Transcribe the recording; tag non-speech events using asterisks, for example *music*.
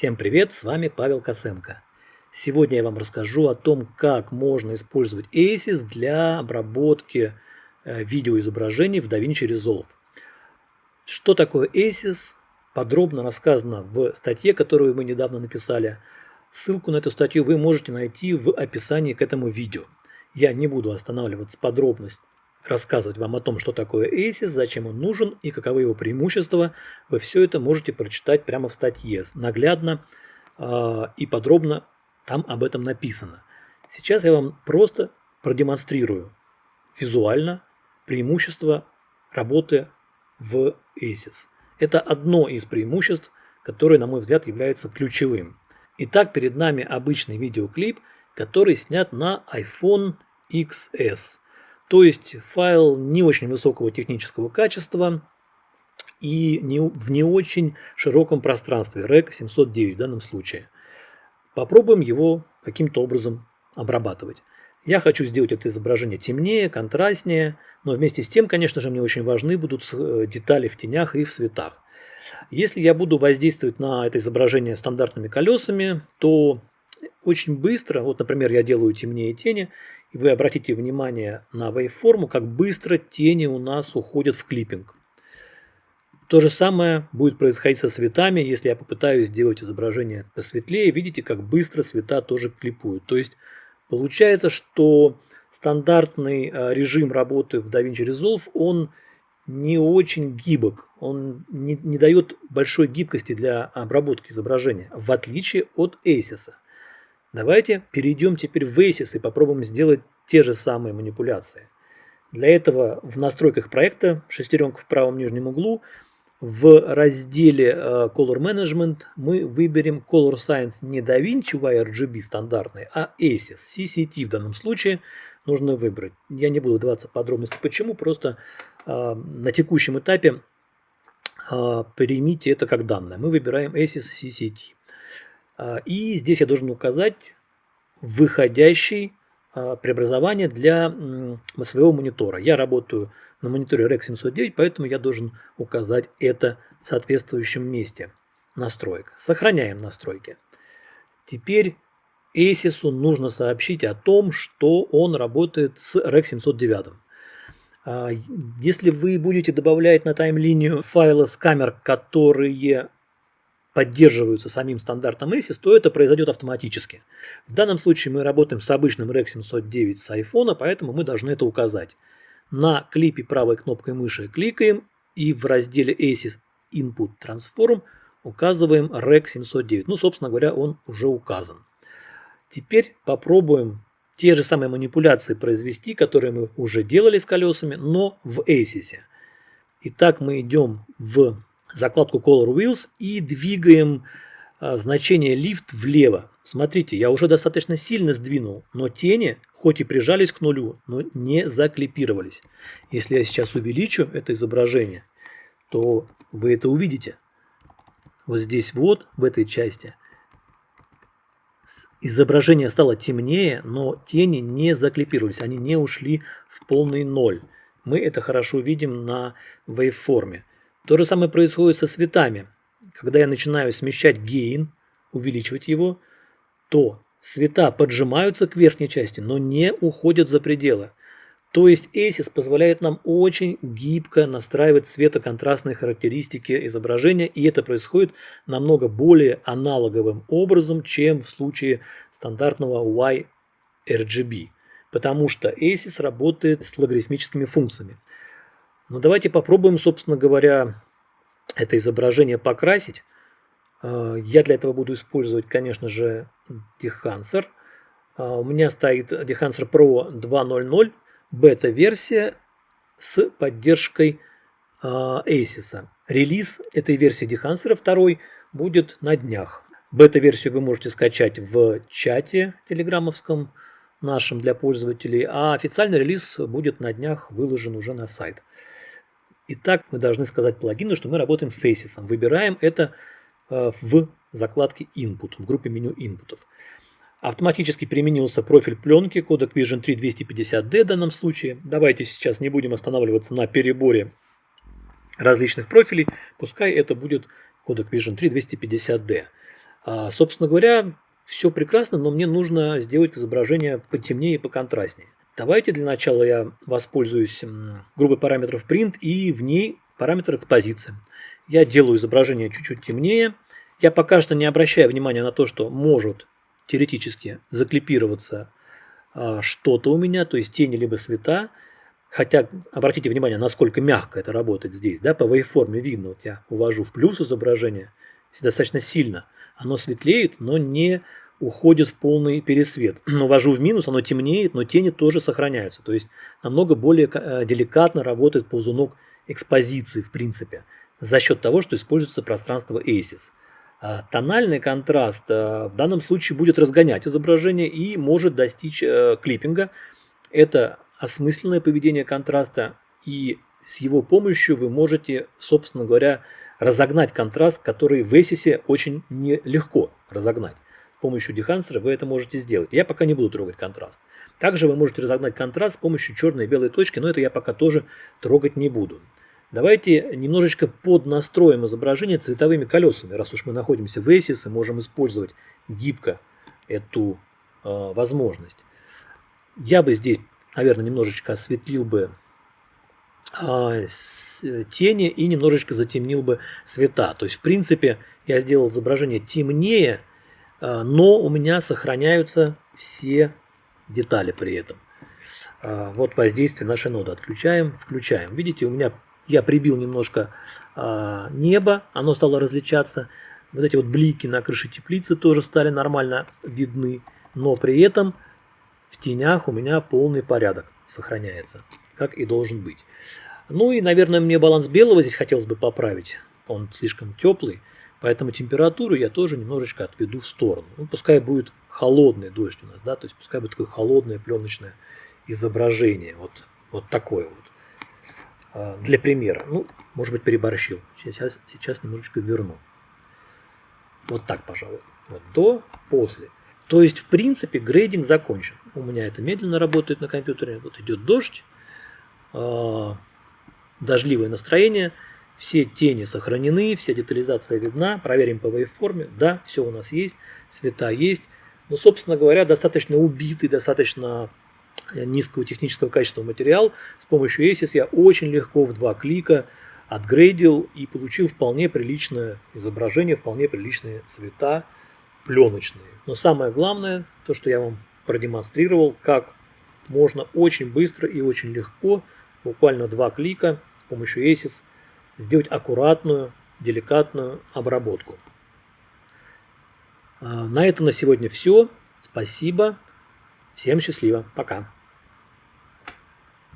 Всем привет, с вами Павел Косенко. Сегодня я вам расскажу о том, как можно использовать ACES для обработки э, видеоизображений в DaVinci Resolve. Что такое ACES, подробно рассказано в статье, которую мы недавно написали. Ссылку на эту статью вы можете найти в описании к этому видео. Я не буду останавливаться подробность рассказывать вам о том, что такое ACES, зачем он нужен и каковы его преимущества, вы все это можете прочитать прямо в статье, наглядно э, и подробно там об этом написано. Сейчас я вам просто продемонстрирую визуально преимущества работы в ACES. Это одно из преимуществ, которое, на мой взгляд, является ключевым. Итак, перед нами обычный видеоклип, который снят на iPhone XS – то есть файл не очень высокого технического качества и не, в не очень широком пространстве, REC 709 в данном случае. Попробуем его каким-то образом обрабатывать. Я хочу сделать это изображение темнее, контрастнее, но вместе с тем, конечно же, мне очень важны будут э, детали в тенях и в цветах. Если я буду воздействовать на это изображение стандартными колесами, то очень быстро, вот, например, я делаю темнее тени, и вы обратите внимание на waveform, как быстро тени у нас уходят в клиппинг. То же самое будет происходить со цветами, если я попытаюсь сделать изображение посветлее. Видите, как быстро цвета тоже клипуют. То есть получается, что стандартный э, режим работы в DaVinci Resolve, он не очень гибок, он не, не дает большой гибкости для обработки изображения, в отличие от ACES. Давайте перейдем теперь в ACES и попробуем сделать те же самые манипуляции. Для этого в настройках проекта, шестеренка в правом нижнем углу, в разделе э, Color Management мы выберем Color Science не DaVinci YRGB стандартный, а ACES, CCT в данном случае нужно выбрать. Я не буду даваться подробности почему, просто э, на текущем этапе э, примите это как данное. Мы выбираем ACES CCT. А, и здесь я должен указать выходящий а, преобразование для своего монитора. Я работаю на мониторе REC 709, поэтому я должен указать это в соответствующем месте настроек. Сохраняем настройки. Теперь ASIS нужно сообщить о том, что он работает с REC 709. А, если вы будете добавлять на тайм-линию файлы с камер, которые поддерживаются самим стандартом ASIS, то это произойдет автоматически. В данном случае мы работаем с обычным REC 709 с iPhone, поэтому мы должны это указать. На клипе правой кнопкой мыши кликаем и в разделе ASIS Input Transform указываем REC 709. Ну, собственно говоря, он уже указан. Теперь попробуем те же самые манипуляции произвести, которые мы уже делали с колесами, но в ASIS. Итак, мы идем в закладку Color Wheels и двигаем а, значение Lift влево. Смотрите, я уже достаточно сильно сдвинул, но тени, хоть и прижались к нулю, но не заклипировались. Если я сейчас увеличу это изображение, то вы это увидите. Вот здесь вот, в этой части, изображение стало темнее, но тени не заклипировались, они не ушли в полный ноль. Мы это хорошо видим на вейвформе. То же самое происходит со цветами. Когда я начинаю смещать гейн, увеличивать его, то цвета поджимаются к верхней части, но не уходят за пределы. То есть ASIS позволяет нам очень гибко настраивать цветоконтрастные характеристики изображения, и это происходит намного более аналоговым образом, чем в случае стандартного YRGB, потому что ASIS работает с логарифмическими функциями. Но ну, давайте попробуем, собственно говоря, это изображение покрасить. А, я для этого буду использовать, конечно же, Dehancer. А, у меня стоит Dehancer Pro 2.0.0, бета-версия с поддержкой а, ASIS. Релиз этой версии Dehancer 2 будет на днях. Бета-версию вы можете скачать в чате телеграммовском нашем для пользователей, а официальный релиз будет на днях выложен уже на сайт. Итак, мы должны сказать плагину, что мы работаем с ASIS. Выбираем это э, в закладке Input, в группе меню инпутов. Автоматически применился профиль пленки, кодек Vision 3 250D в данном случае. Давайте сейчас не будем останавливаться на переборе различных профилей. Пускай это будет кодек Vision 3 250D. А, собственно говоря, все прекрасно, но мне нужно сделать изображение потемнее и поконтрастнее. Давайте для начала я воспользуюсь группой параметров print и в ней параметр экспозиции. Я делаю изображение чуть-чуть темнее. Я пока что не обращаю внимания на то, что может теоретически заклипироваться а, что-то у меня, то есть тени либо света. Хотя обратите внимание, насколько мягко это работает здесь. Да, по waveform видно, вот я увожу в плюс изображение достаточно сильно. Оно светлеет, но не уходит в полный пересвет. *clears throat* Увожу в минус, оно темнеет, но тени тоже сохраняются. То есть намного более э, деликатно работает ползунок экспозиции в принципе за счет того, что используется пространство ASIS. А тональный контраст э, в данном случае будет разгонять изображение и может достичь э, клиппинга. Это осмысленное поведение контраста, и с его помощью вы можете, собственно говоря, разогнать контраст, который в ESIS очень нелегко разогнать. Помощью дехансера вы это можете сделать. Я пока не буду трогать контраст. Также вы можете разогнать контраст с помощью черной и белой точки, но это я пока тоже трогать не буду. Давайте немножечко поднастроим изображение цветовыми колесами, раз уж мы находимся в ESIS и можем использовать гибко эту э, возможность. Я бы здесь, наверное, немножечко осветлил бы э, тени и немножечко затемнил бы цвета. То есть, в принципе, я сделал изображение темнее, но у меня сохраняются все детали при этом. Э, вот воздействие нашей ноды отключаем, включаем. Видите, у меня я прибил немножко э, небо, оно стало различаться. Вот эти вот блики на крыше теплицы тоже стали нормально видны. Но при этом в тенях у меня полный порядок сохраняется, как и должен быть. Ну и, наверное, мне баланс белого здесь хотелось бы поправить. Он слишком теплый, поэтому температуру я тоже немножечко отведу в сторону. Ну, пускай будет холодный дождь у нас, да, то есть пускай будет такое холодное пленочное изображение. Вот, вот такое вот. А, для примера. Ну, может быть, переборщил. Сейчас, сейчас немножечко верну. Вот так, пожалуй. Вот до, после. То есть, в принципе, грейдинг закончен. У меня это медленно работает на компьютере. Вот идет дождь, э, дождливое настроение, все тени сохранены, вся детализация видна. Проверим по waveform. Да, все у нас есть, цвета есть. Но, собственно говоря, достаточно убитый, достаточно низкого технического качества материал. С помощью ASIS я очень легко в два клика отгрейдил и получил вполне приличное изображение, вполне приличные цвета пленочные. Но самое главное, то, что я вам продемонстрировал, как можно очень быстро и очень легко, буквально два клика с помощью ASIS, сделать аккуратную, деликатную обработку. А, на этом на сегодня все. Спасибо. Всем счастливо. Пока.